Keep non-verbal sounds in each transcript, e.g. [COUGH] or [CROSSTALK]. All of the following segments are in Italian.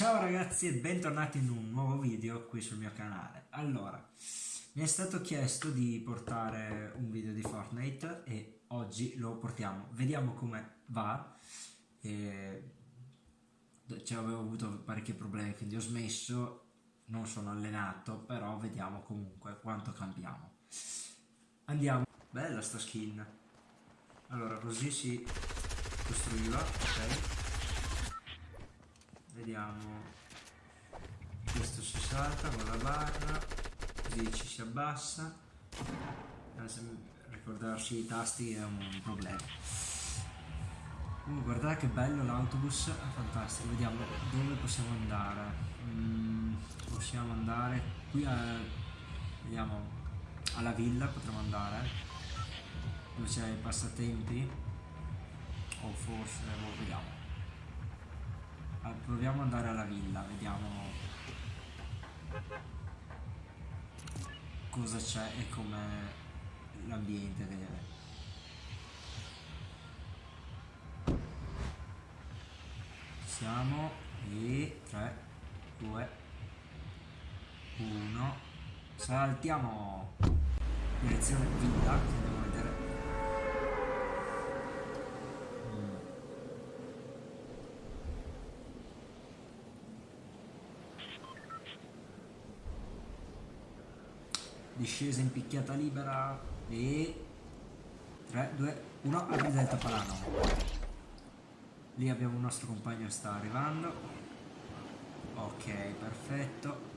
ciao ragazzi e bentornati in un nuovo video qui sul mio canale. Allora, mi è stato chiesto di portare un video di Fortnite e oggi lo portiamo. Vediamo come va. E... Cioè, avevo avuto parecchi problemi, quindi ho smesso. Non sono allenato, però vediamo comunque quanto cambiamo. Andiamo. Bella sta skin. Allora, così si costruiva, ok? Vediamo. Questo si salta con la barra così ci si abbassa. Ricordarsi i tasti è un problema. Uh, guardate che bello l'autobus è fantastico. Vediamo dove possiamo andare. Mm, possiamo andare qui a, vediamo alla villa potremmo andare dove c'è i passatempi. O forse boh, vediamo proviamo ad andare alla villa, vediamo cosa c'è e com'è l'ambiente che siamo e 3 2 1 saltiamo! Direzione villa andiamo a vedere discesa in picchiata libera e 3, 2, 1, apri del tapalano lì abbiamo un nostro compagno che sta arrivando. Ok perfetto.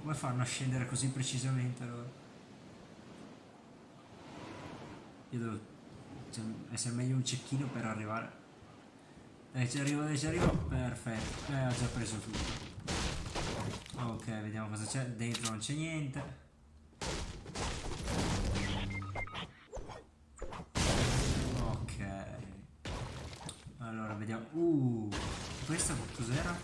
Come fanno a scendere così precisamente allora? io devo cioè, essere meglio un cecchino per arrivare. Dai ci arrivo dai ci arrivo. Perfetto. Eh ho già preso tutto. Ok vediamo cosa c'è. Dentro non c'è niente vediamo. Uh, questo cos'era?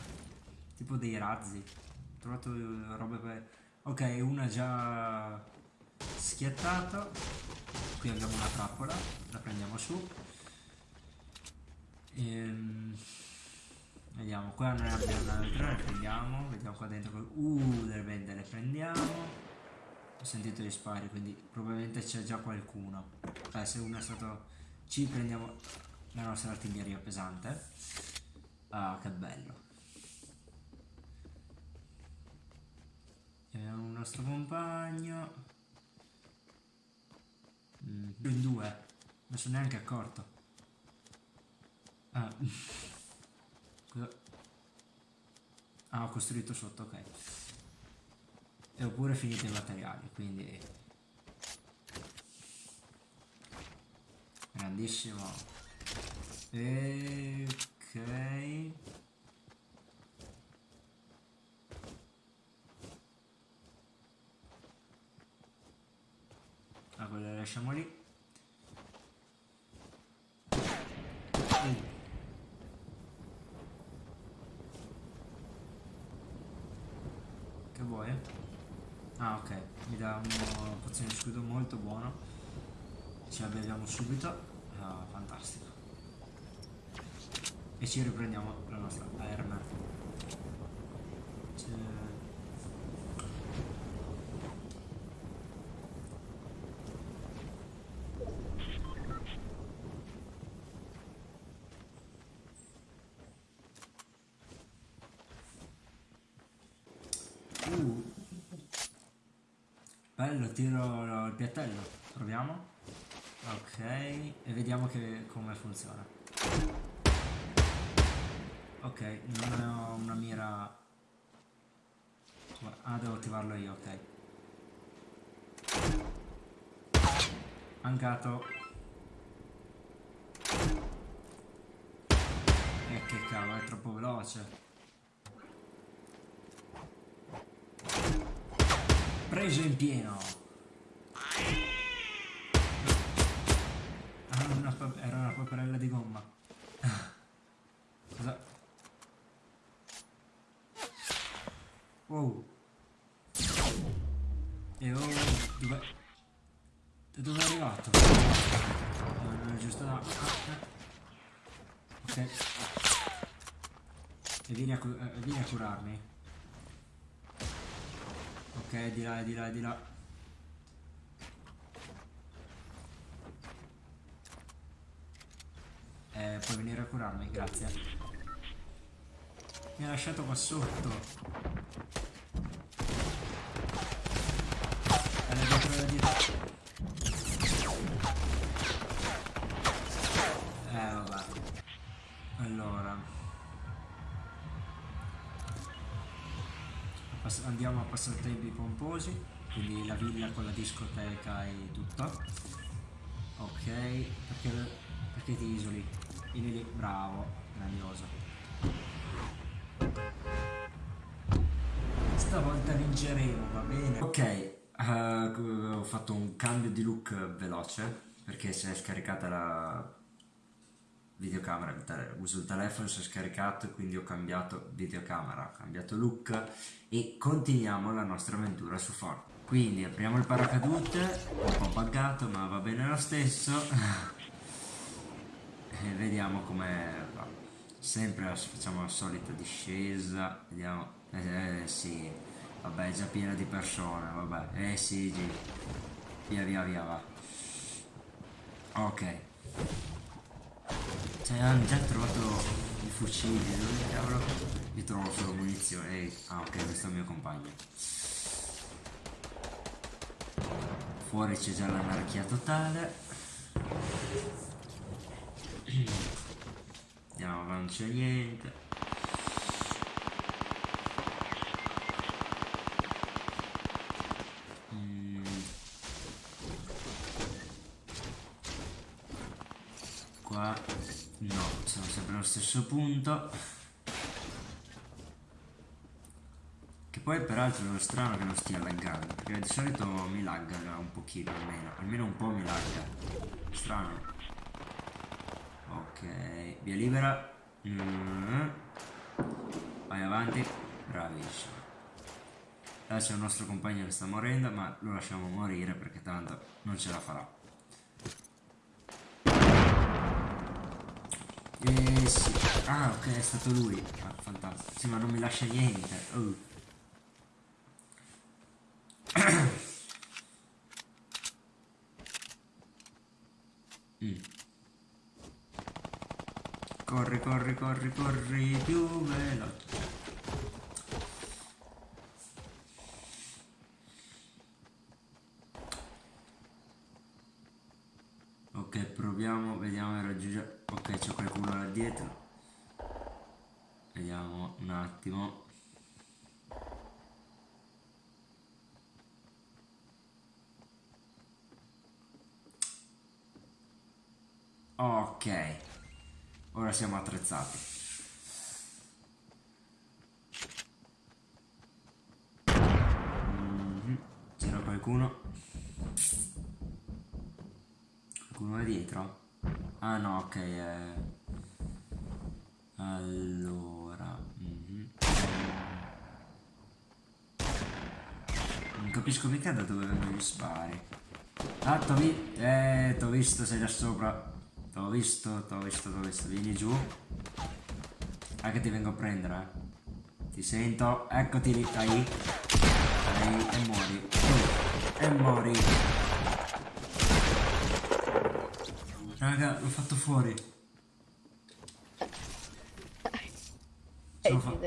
Tipo dei razzi. Ho trovato robe per... Ok, una già schiattata. Qui abbiamo una trappola, la prendiamo su. Ehm... Vediamo, qua ne abbiamo un'altra, la prendiamo, vediamo qua dentro, uh, delle bende le prendiamo. Ho sentito gli spari, quindi probabilmente c'è già qualcuno. Cioè, se uno è stato... Ci prendiamo la nostra artiglieria pesante. Ah che bello. Abbiamo un nostro compagno. Mm, in due. Non sono neanche accorto. Ah. [LAUGHS] Ah ho costruito sotto ok. E ho pure finito i materiali quindi grandissimo Ok. Ah, quello la lasciamo lì. Uh. Che vuoi? Ah ok, mi dà una pozione di scudo molto buono. Ce la beviamo subito. Ah, fantastico e ci riprendiamo la nostra arma uh. bello tiro il piattello. Proviamo. Ok e vediamo che, come funziona Ok, non ho una mira... Ah, devo attivarlo io, ok. Mancato. E eh, che cavolo, è troppo veloce. Preso in pieno. E vieni a, eh, vieni a curarmi. Ok, di là, di là, di là. Eh, puoi venire a curarmi, grazie. Mi ha lasciato qua sotto. Era dietro, era dietro. Andiamo a passatempi pomposi. Quindi la villa con la discoteca e tutto. Ok. Perché, perché ti isoli? Vieni lì. Bravo. Grandioso. Stavolta vinceremo, va bene? Ok. eh, ho fatto un cambio di look veloce. Perché si è scaricata la videocamera, uso il telefono, si è scaricato quindi ho cambiato videocamera, ho cambiato look e continuiamo la nostra avventura su Fortnite. Quindi apriamo il paracadute, un po' buggato ma va bene lo stesso [LAUGHS] e vediamo come va. Sempre facciamo la solita discesa, vediamo, eh, eh, sì, vabbè è già piena di persone, vabbè, eh sì, via via via va. Ok. Cioè, hanno già trovato i fucili, dove cavolo? Io trovo solo munizioni. Ehi, ah ok, questo è il mio compagno. Fuori c'è già l'anarchia totale. Andiamo, non c'è niente. Qua no, siamo sempre allo stesso punto. Che poi peraltro è strano che non stia laggando, perché di solito mi lagga un pochino almeno, almeno un po' mi lagga. Strano. Ok, via libera. Mm. Vai avanti, bravissimo. Adesso il nostro compagno che sta morendo, ma lo lasciamo morire perché tanto non ce la farà. Sì. Ah ok è stato lui. Ah, fantastico. Sì ma non mi lascia niente. Oh. [COUGHS] Mm. Corri, corri, corri, corri più veloce. Ok, proviamo, vediamo di raggiungere. Ok, c'è qualcuno là dietro. Vediamo un attimo. Ok, ora siamo attrezzati. Mhm, C'era qualcuno? Qualcuno è dietro? Ah no, ok. eh. Allora. mhm. Non capisco mica da dove vengono gli spari. Ah, t'ho vi- eh, visto, sei da sopra. T'ho visto, t'ho visto, t'ho visto. Vieni giù. Ah, che ti vengo a prendere, eh. Ti sento. Eccoti lì, dai. Dai, e muori. E muori. Raga, l'ho fatto fuori. Fa-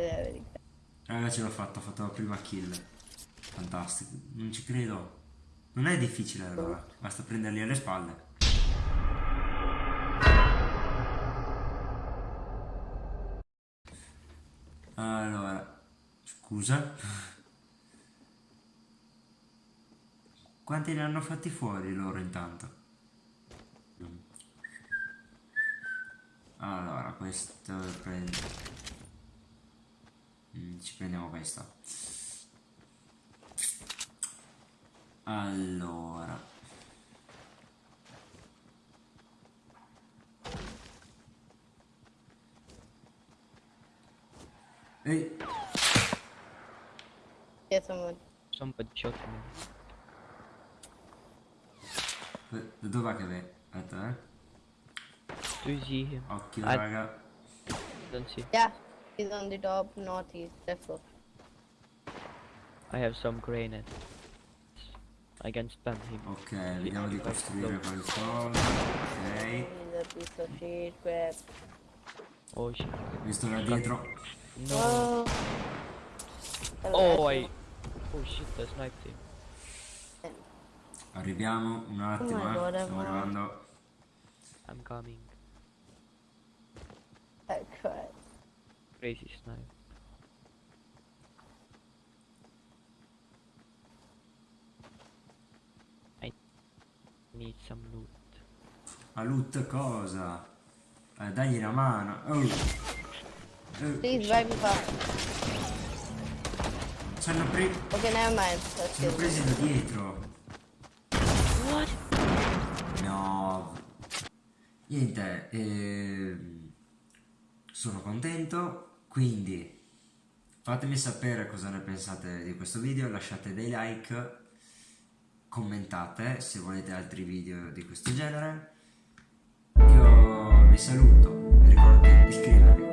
Raga, ce l'ho fatto, ho fatto la prima kill. Fantastico, non ci credo. Non è difficile allora, basta prenderli alle spalle. Allora, scusa. Quanti ne hanno fatti fuori loro intanto? Allora, questo prendo. Mm, ci prendiamo questo. Allora. Ehi, Dietro me. Sono un po' di shot. eh, da dov'è che vai? Aspetta, eh. Tu sì. Occhio, Ah. raga. Non si. Yeah. He's on the top northeast, left floor. I have some grenades. I can spam him. Ok, vediamo di costruire qualcosa. Ok. He's a piece of shit, crap. Oh shit. Visto da dietro. No. Oh. Oh, I. Oh shit, I sniped him. Arriviamo un attimo, Oh eh. God, Stiamo I'm- arrivando. I'm coming. I cried. Crazy snipe. I need some loot. A loot cosa? Eh, dagli una mano. Oh. Please drive me far. Ci hanno, pre- Okay, never mind. Ci hanno get presi da dietro. What? No. Niente, ehm, sono contento, quindi fatemi sapere cosa ne pensate di questo video, lasciate dei like, commentate se volete altri video di questo genere. Io vi saluto, vi ricordo di iscrivervi,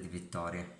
di vittorie.